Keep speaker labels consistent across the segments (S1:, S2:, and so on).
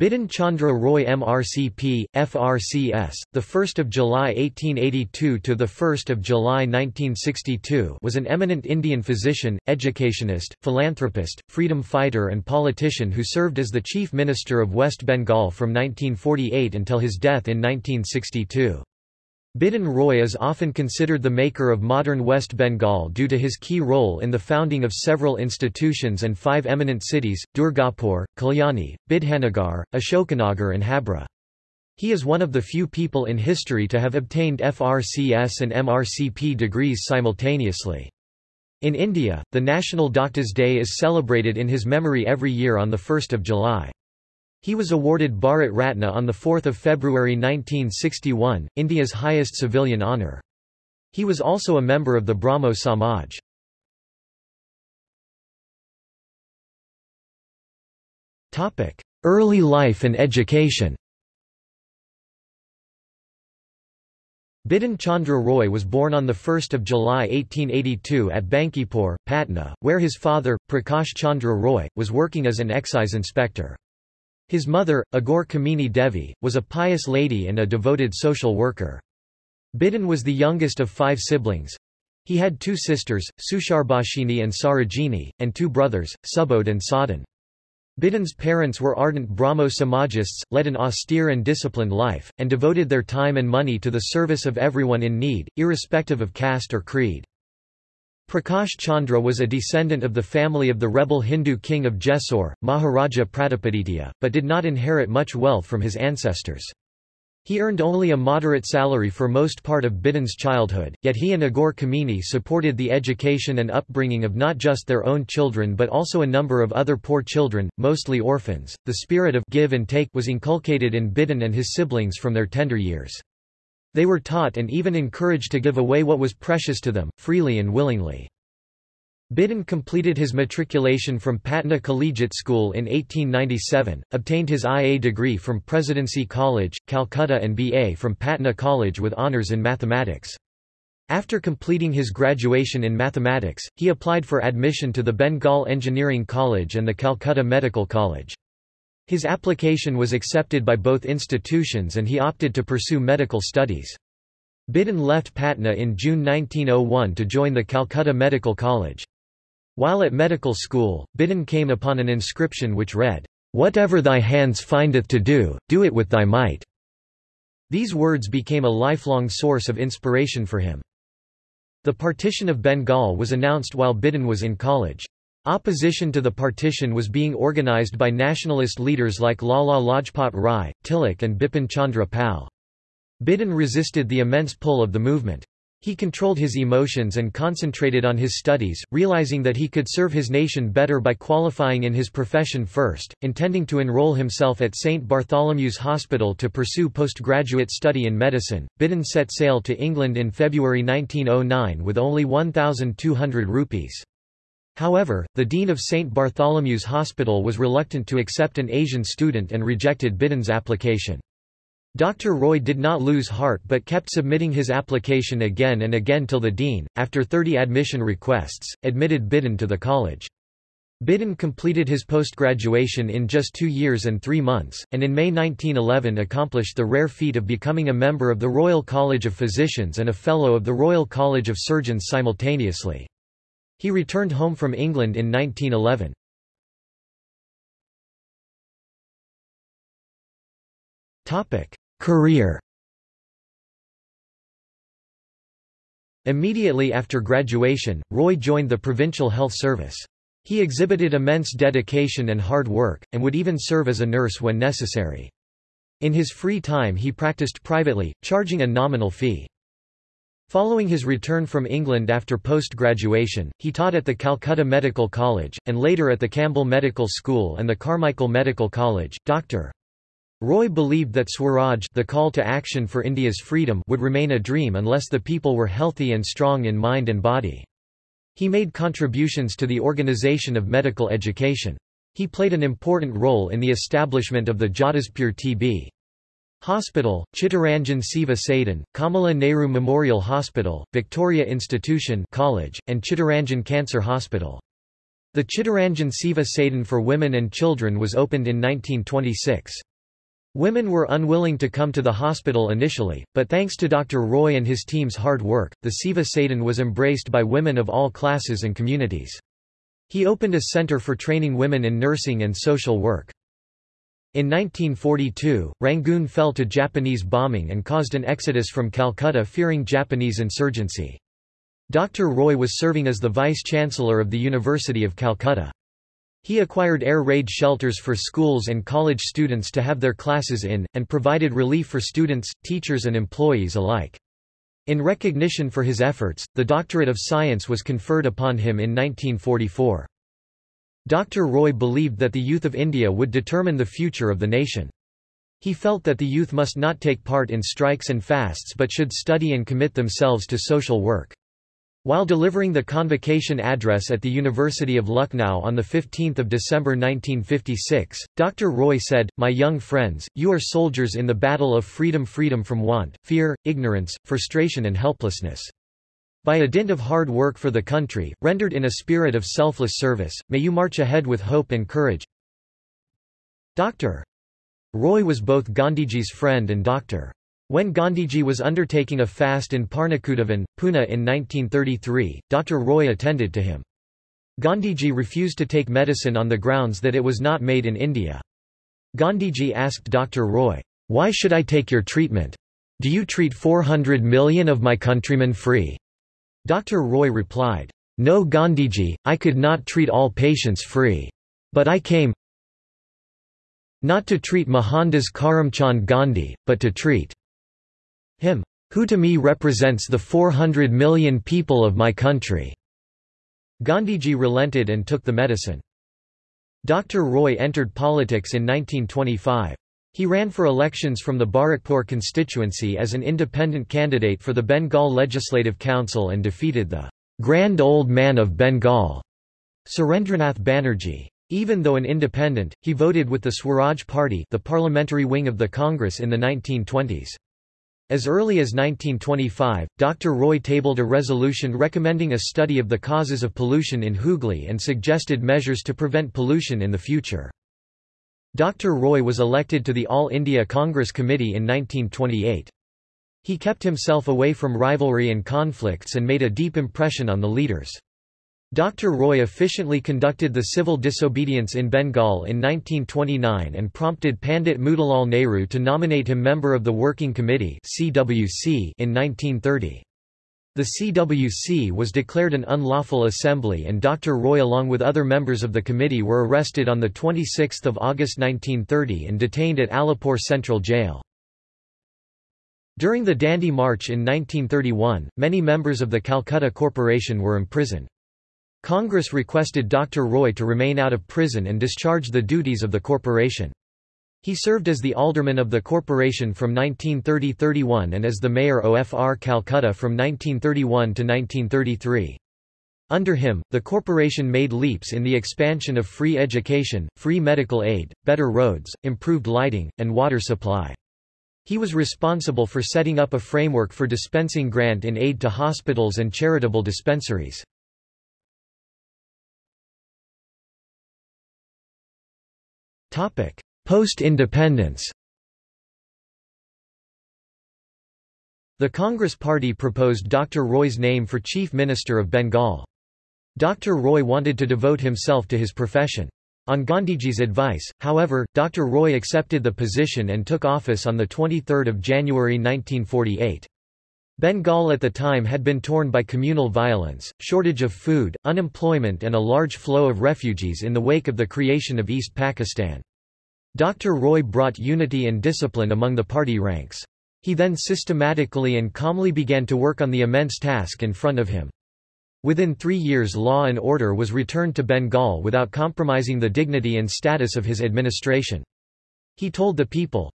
S1: Bidhan Chandra Roy MRCP, FRCS, 1 July 1882 to the 1st of July 1962, was an eminent Indian physician, educationist, philanthropist, freedom fighter and politician who served as the chief minister of West Bengal from 1948 until his death in 1962. Bidhan Roy is often considered the maker of modern West Bengal due to his key role in the founding of several institutions and five eminent cities, Durgapur, Kalyani, Bidhannagar, Ashokanagar and Habra. He is one of the few people in history to have obtained FRCS and MRCP degrees simultaneously. In India, the National Doctors' Day is celebrated in his memory every year on 1 July. He was awarded Bharat Ratna on 4 February 1961, India's highest civilian honour. He was also a member of the Brahmo Samaj. Early life and education Bidhan Chandra Roy was born on 1 July 1882 at Bankipur, Patna, where his father, Prakash Chandra Roy, was working as an excise inspector. His mother, Agor Kamini Devi, was a pious lady and a devoted social worker. Bidhan was the youngest of five siblings. He had two sisters, Susharbashini and Sarojini, and two brothers, Subodh and Sadhan. Bidhan's parents were ardent Brahmo Samajists, led an austere and disciplined life, and devoted their time and money to the service of everyone in need, irrespective of caste or creed. Prakash Chandra was a descendant of the family of the rebel Hindu king of Jessore, Maharaja Pratapaditya, but did not inherit much wealth from his ancestors. He earned only a moderate salary for most part of Bidhan's childhood, yet he and Aghore Kamini supported the education and upbringing of not just their own children but also a number of other poor children, mostly orphans. The spirit of give and take was inculcated in Bidhan and his siblings from their tender years. They were taught and even encouraged to give away what was precious to them, freely and willingly. Bidhan completed his matriculation from Patna Collegiate School in 1897, obtained his IA degree from Presidency College, Calcutta and BA from Patna College with honours in mathematics. After completing his graduation in mathematics, he applied for admission to the Bengal Engineering College and the Calcutta Medical College. His application was accepted by both institutions and he opted to pursue medical studies. Bidhan left Patna in June 1901 to join the Calcutta Medical College. While at medical school, Bidhan came upon an inscription which read, "'Whatever thy hands findeth to do, do it with thy might'". These words became a lifelong source of inspiration for him. The partition of Bengal was announced while Bidhan was in college. Opposition to the partition was being organized by nationalist leaders like Lala Lajpat Rai, Tilak and Bipin Chandra Pal. Bidhan resisted the immense pull of the movement. He controlled his emotions and concentrated on his studies, realizing that he could serve his nation better by qualifying in his profession first, intending to enroll himself at St. Bartholomew's Hospital to pursue postgraduate study in medicine. Bidhan set sail to England in February 1909 with only 1,200 rupees. However, the dean of St. Bartholomew's Hospital was reluctant to accept an Asian student and rejected Bidhan's application. Dr. Roy did not lose heart but kept submitting his application again and again till the dean, after 30 admission requests, admitted Bidhan to the college. Bidhan completed his post-graduation in just two years and three months, and in May 1911 accomplished the rare feat of becoming a member of the Royal College of Physicians and a Fellow of the Royal College of Surgeons simultaneously. He returned home from England in 1911. Career Immediately after graduation, Roy joined the Provincial Health Service. He exhibited immense dedication and hard work, and would even serve as a nurse when necessary. In his free time he practiced privately, charging a nominal fee. Following his return from England after post-graduation, he taught at the Calcutta Medical College, and later at the Campbell Medical School and the Carmichael Medical College. Dr. Roy believed that Swaraj the call to action for India's freedom would remain a dream unless the people were healthy and strong in mind and body. He made contributions to the organization of medical education. He played an important role in the establishment of the Jadavpur TB Hospital, Chittaranjan Seva Sadan, Kamala Nehru Memorial Hospital, Victoria Institution College, and Chittaranjan Cancer Hospital. The Chittaranjan Seva Sadan for women and children was opened in 1926. Women were unwilling to come to the hospital initially, but thanks to Dr. Roy and his team's hard work, the Seva Sadan was embraced by women of all classes and communities. He opened a center for training women in nursing and social work. In 1942, Rangoon fell to Japanese bombing and caused an exodus from Calcutta fearing Japanese insurgency. Dr. Roy was serving as the vice-chancellor of the University of Calcutta. He acquired air raid shelters for schools and college students to have their classes in, and provided relief for students, teachers and employees alike. In recognition for his efforts, the Doctorate of Science was conferred upon him in 1944. Dr. Roy believed that the youth of India would determine the future of the nation. He felt that the youth must not take part in strikes and fasts but should study and commit themselves to social work. While delivering the convocation address at the University of Lucknow on 15 December 1956, Dr. Roy said, My young friends, you are soldiers in the battle of freedom freedom from want, fear, ignorance, frustration and helplessness. By a dint of hard work for the country, rendered in a spirit of selfless service, may you march ahead with hope and courage. Dr. Roy was both Gandhiji's friend and doctor. When Gandhiji was undertaking a fast in Parnakudavan, Pune in 1933, Dr. Roy attended to him. Gandhiji refused to take medicine on the grounds that it was not made in India. Gandhiji asked Dr. Roy, Why should I take your treatment? Do you treat 400 million of my countrymen free? Dr. Roy replied, No Gandhiji, I could not treat all patients free. But I came not to treat Mohandas Karamchand Gandhi, but to treat him, who to me represents the 400 million people of my country." Gandhiji relented and took the medicine. Dr. Roy entered politics in 1925. He ran for elections from the Barrackpore constituency as an independent candidate for the Bengal Legislative Council and defeated the Grand Old Man of Bengal, Surendranath Banerjee. Even though an independent, he voted with the Swaraj Party the parliamentary wing of the Congress in the 1920s. As early as 1925, Dr. Roy tabled a resolution recommending a study of the causes of pollution in Hooghly and suggested measures to prevent pollution in the future. Dr. Roy was elected to the All India Congress Committee in 1928. He kept himself away from rivalry and conflicts and made a deep impression on the leaders. Dr. Roy efficiently conducted the civil disobedience in Bengal in 1929 and prompted Pandit Motilal Nehru to nominate him member of the Working Committee in 1930. The CWC was declared an unlawful assembly and Dr. Roy along with other members of the committee were arrested on 26 August 1930 and detained at Alipore Central Jail. During the Dandi March in 1931, many members of the Calcutta Corporation were imprisoned. Congress requested Dr. Roy to remain out of prison and discharge the duties of the corporation. He served as the alderman of the corporation from 1930–31 and as the mayor OFR Calcutta from 1931 to 1933. Under him, the corporation made leaps in the expansion of free education, free medical aid, better roads, improved lighting, and water supply. He was responsible for setting up a framework for dispensing grant in aid to hospitals and charitable dispensaries. Post-independence The Congress Party proposed Dr. Roy's name for Chief Minister of Bengal. Dr. Roy wanted to devote himself to his profession. On Gandhiji's advice, however, Dr. Roy accepted the position and took office on 23 January 1948. Bengal at the time had been torn by communal violence, shortage of food, unemployment and a large flow of refugees in the wake of the creation of East Pakistan. Dr. Roy brought unity and discipline among the party ranks. He then systematically and calmly began to work on the immense task in front of him. Within three years law and order was returned to Bengal without compromising the dignity and status of his administration. He told the people,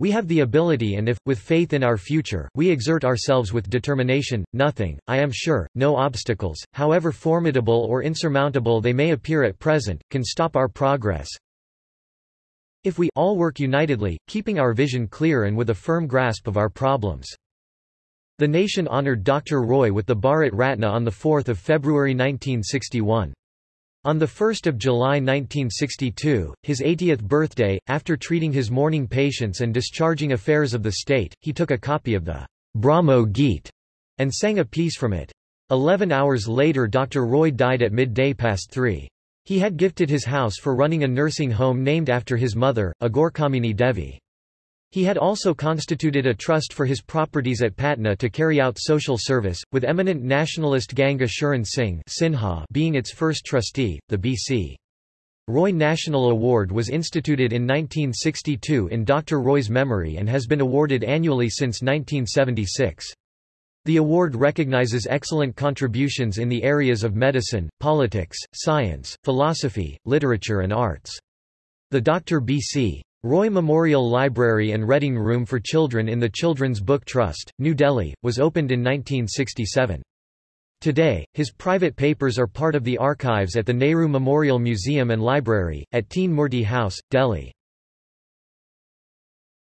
S1: We have the ability and if, with faith in our future, we exert ourselves with determination, nothing, I am sure, no obstacles, however formidable or insurmountable they may appear at present, can stop our progress. If we all work unitedly, keeping our vision clear and with a firm grasp of our problems. The nation honored Dr. Roy with the Bharat Ratna on 4 February 1961. On 1 July 1962, his 80th birthday, after treating his morning patients and discharging affairs of the state, he took a copy of the Brahmo Geet and sang a piece from it. Eleven hours later Dr. Roy died at midday past three. He had gifted his house for running a nursing home named after his mother, Agorkamini Devi. He had also constituted a trust for his properties at Patna to carry out social service, with eminent nationalist Ganga Sharan Singh Sinha being its first trustee. The B.C. Roy National Award was instituted in 1962 in Dr. Roy's memory and has been awarded annually since 1976. The award recognizes excellent contributions in the areas of medicine, politics, science, philosophy, literature and arts. The Dr. B.C. Roy Memorial Library and Reading Room for Children in the Children's Book Trust, New Delhi, was opened in 1967. Today, his private papers are part of the archives at the Nehru Memorial Museum and Library, at Teen Murti House, Delhi.